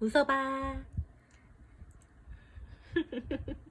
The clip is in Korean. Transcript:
웃어봐.